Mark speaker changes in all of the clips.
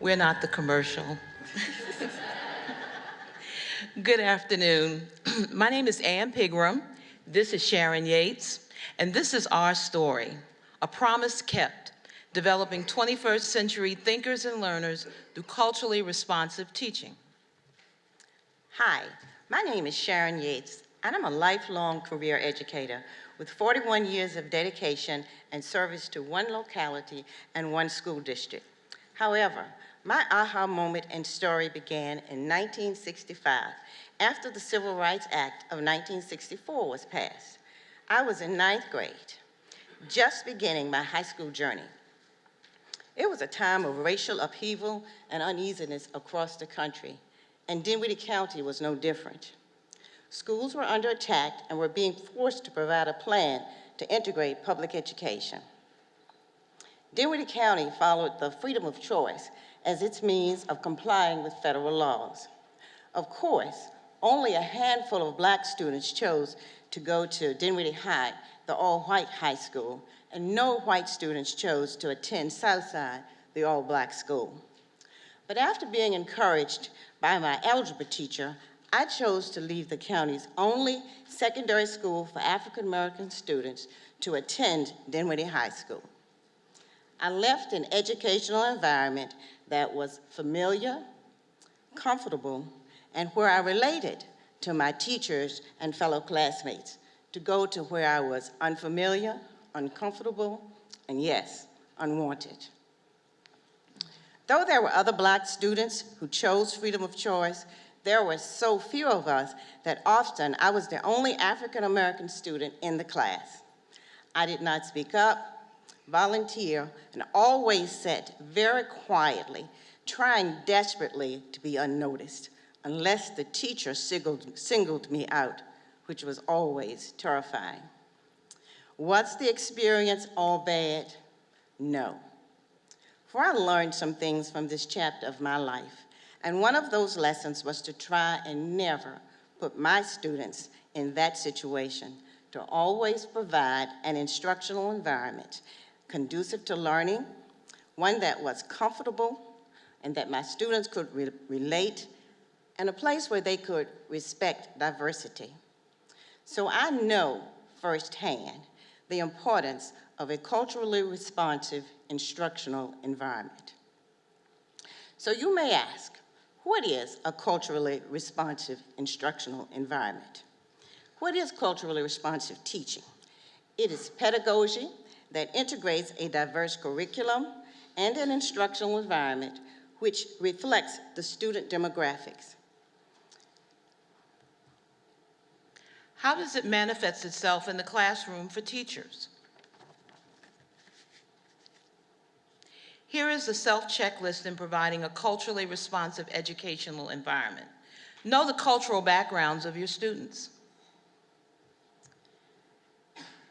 Speaker 1: We're not the commercial. Good afternoon. My name is Ann Pigram. This is Sharon Yates, and this is our story, a promise kept, developing 21st century thinkers and learners through culturally responsive teaching.
Speaker 2: Hi, my name is Sharon Yates, and I'm a lifelong career educator with 41 years of dedication and service to one locality and one school district. However, my aha moment and story began in 1965 after the Civil Rights Act of 1964 was passed. I was in ninth grade, just beginning my high school journey. It was a time of racial upheaval and uneasiness across the country, and Dinwiddie County was no different. Schools were under attack and were being forced to provide a plan to integrate public education. Dinwiddie County followed the freedom of choice as its means of complying with federal laws. Of course, only a handful of black students chose to go to Dinwiddie High, the all-white high school, and no white students chose to attend Southside, the all-black school. But after being encouraged by my algebra teacher, I chose to leave the county's only secondary school for African American students to attend Dinwiddie High School. I left an educational environment that was familiar, comfortable, and where I related to my teachers and fellow classmates to go to where I was unfamiliar, uncomfortable, and yes, unwanted. Though there were other black students who chose freedom of choice, there were so few of us that often I was the only African-American student in the class. I did not speak up, volunteer, and always sat very quietly, trying desperately to be unnoticed, unless the teacher singled, singled me out, which was always terrifying. Was the experience all bad? No. For I learned some things from this chapter of my life, and one of those lessons was to try and never put my students in that situation, to always provide an instructional environment conducive to learning, one that was comfortable and that my students could re relate, and a place where they could respect diversity. So I know firsthand the importance of a culturally responsive instructional environment. So you may ask, what is a culturally responsive instructional environment? What is culturally responsive teaching? It is pedagogy that integrates a diverse curriculum and an instructional environment which reflects the student demographics.
Speaker 1: How does it manifest itself in the classroom for teachers? Here is the self-checklist in providing a culturally responsive educational environment. Know the cultural backgrounds of your students.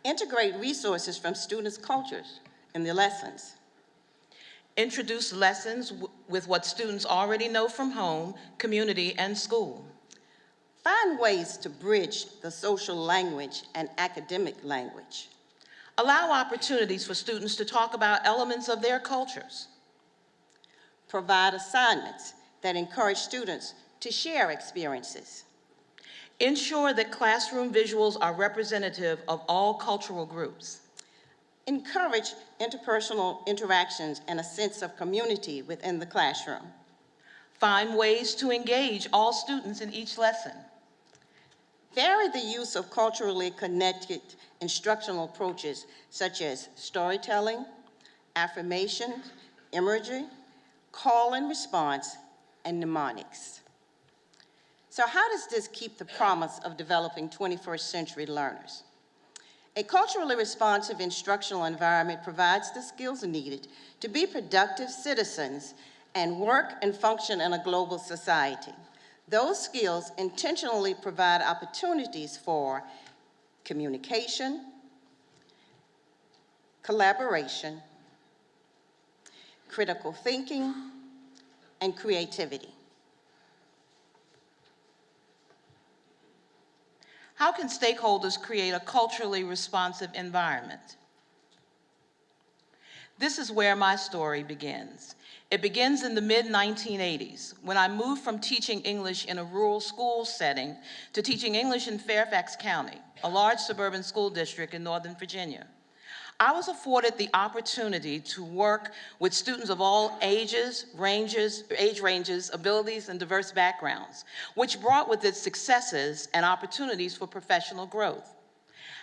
Speaker 2: Integrate resources from students' cultures in the lessons.
Speaker 1: Introduce lessons with what students already know from home, community, and school.
Speaker 2: Find ways to bridge the social language and academic language.
Speaker 1: Allow opportunities for students to talk about elements of their cultures.
Speaker 2: Provide assignments that encourage students to share experiences.
Speaker 1: Ensure that classroom visuals are representative of all cultural groups.
Speaker 2: Encourage interpersonal interactions and a sense of community within the classroom.
Speaker 1: Find ways to engage all students in each lesson.
Speaker 2: Vary the use of culturally connected instructional approaches such as storytelling, affirmation, imagery, call and response, and mnemonics. So how does this keep the promise of developing 21st century learners? A culturally responsive instructional environment provides the skills needed to be productive citizens and work and function in a global society. Those skills intentionally provide opportunities for communication, collaboration, critical thinking, and creativity.
Speaker 1: How can stakeholders create a culturally responsive environment? This is where my story begins. It begins in the mid-1980s when I moved from teaching English in a rural school setting to teaching English in Fairfax County, a large suburban school district in Northern Virginia. I was afforded the opportunity to work with students of all ages, ranges, age ranges, abilities, and diverse backgrounds, which brought with it successes and opportunities for professional growth.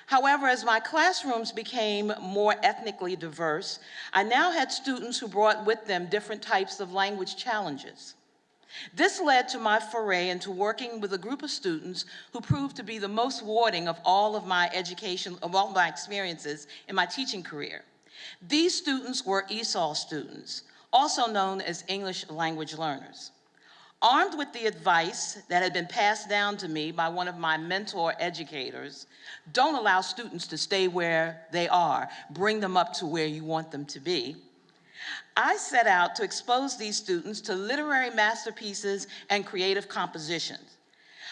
Speaker 1: However, as my classrooms became more ethnically diverse, I now had students who brought with them different types of language challenges. This led to my foray into working with a group of students who proved to be the most rewarding of all of my education, of all my experiences in my teaching career. These students were ESOL students, also known as English language learners. Armed with the advice that had been passed down to me by one of my mentor educators, don't allow students to stay where they are, bring them up to where you want them to be, I set out to expose these students to literary masterpieces and creative compositions.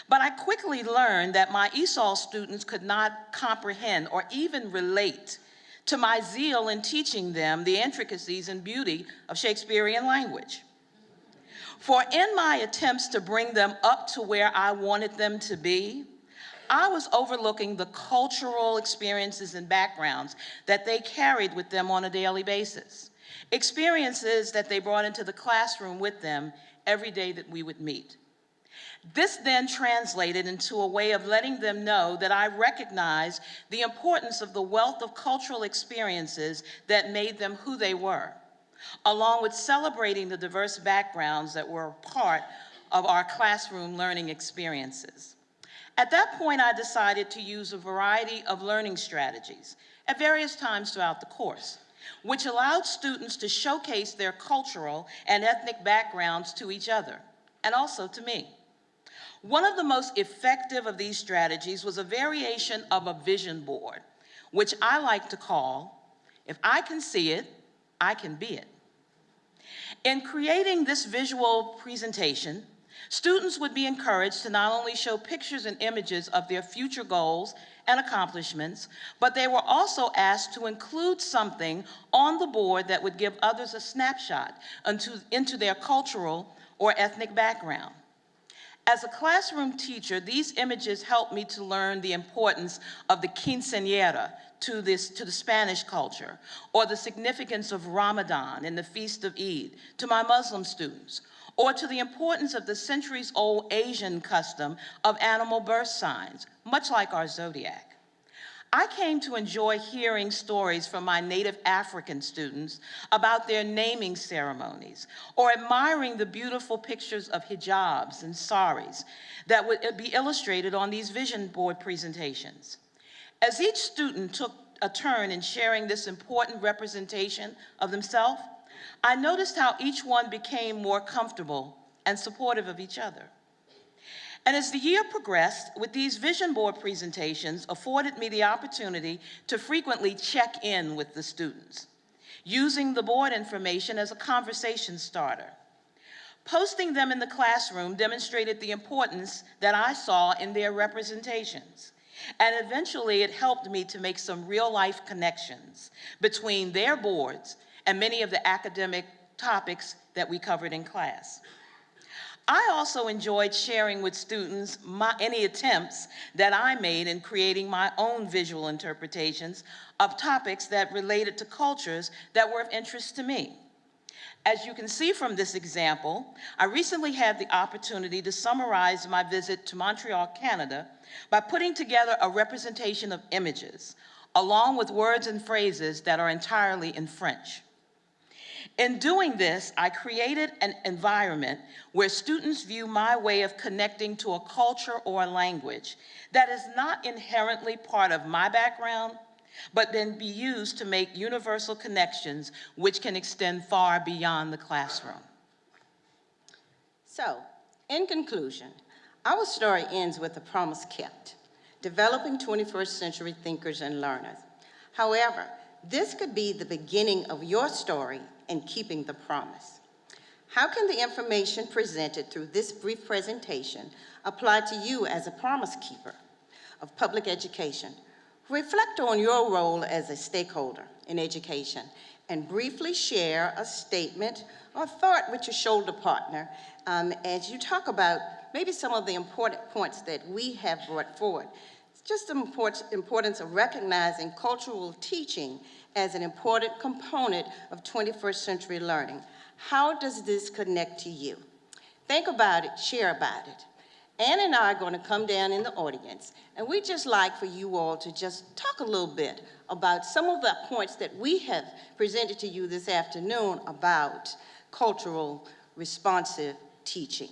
Speaker 1: But I quickly learned that my ESOL students could not comprehend or even relate to my zeal in teaching them the intricacies and beauty of Shakespearean language. For in my attempts to bring them up to where I wanted them to be, I was overlooking the cultural experiences and backgrounds that they carried with them on a daily basis experiences that they brought into the classroom with them every day that we would meet. This then translated into a way of letting them know that I recognize the importance of the wealth of cultural experiences that made them who they were, along with celebrating the diverse backgrounds that were part of our classroom learning experiences. At that point, I decided to use a variety of learning strategies at various times throughout the course which allowed students to showcase their cultural and ethnic backgrounds to each other, and also to me. One of the most effective of these strategies was a variation of a vision board, which I like to call, if I can see it, I can be it. In creating this visual presentation, students would be encouraged to not only show pictures and images of their future goals and accomplishments, but they were also asked to include something on the board that would give others a snapshot into, into their cultural or ethnic background. As a classroom teacher, these images helped me to learn the importance of the quinceañera to, this, to the Spanish culture, or the significance of Ramadan and the Feast of Eid to my Muslim students, or to the importance of the centuries-old Asian custom of animal birth signs, much like our zodiac. I came to enjoy hearing stories from my native African students about their naming ceremonies or admiring the beautiful pictures of hijabs and saris that would be illustrated on these vision board presentations. As each student took a turn in sharing this important representation of themselves, I noticed how each one became more comfortable and supportive of each other. And as the year progressed, with these vision board presentations afforded me the opportunity to frequently check in with the students, using the board information as a conversation starter. Posting them in the classroom demonstrated the importance that I saw in their representations. And eventually it helped me to make some real life connections between their boards and many of the academic topics that we covered in class. I also enjoyed sharing with students my, any attempts that I made in creating my own visual interpretations of topics that related to cultures that were of interest to me. As you can see from this example, I recently had the opportunity to summarize my visit to Montreal, Canada, by putting together a representation of images, along with words and phrases that are entirely in French. In doing this, I created an environment where students view my way of connecting to a culture or a language that is not inherently part of my background, but then be used to make universal connections which can extend far beyond the classroom.
Speaker 2: So, in conclusion, our story ends with a promise kept, developing 21st century thinkers and learners. However, this could be the beginning of your story in keeping the promise. How can the information presented through this brief presentation apply to you as a promise keeper of public education? Reflect on your role as a stakeholder in education and briefly share a statement or thought with your shoulder partner um, as you talk about maybe some of the important points that we have brought forward. Just the importance of recognizing cultural teaching as an important component of 21st century learning. How does this connect to you? Think about it, share about it. Ann and I are going to come down in the audience, and we'd just like for you all to just talk a little bit about some of the points that we have presented to you this afternoon about cultural responsive teaching.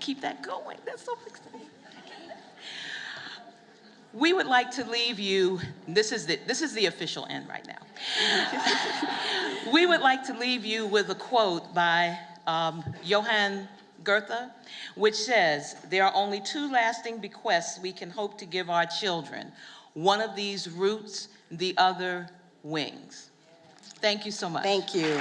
Speaker 1: Keep that going. That's so exciting. We would like to leave you, this is the, this is the official end right now. we would like to leave you with a quote by um, Johann Goethe, which says, there are only two lasting bequests we can hope to give our children. One of these roots, the other wings. Thank you so much.
Speaker 2: Thank you.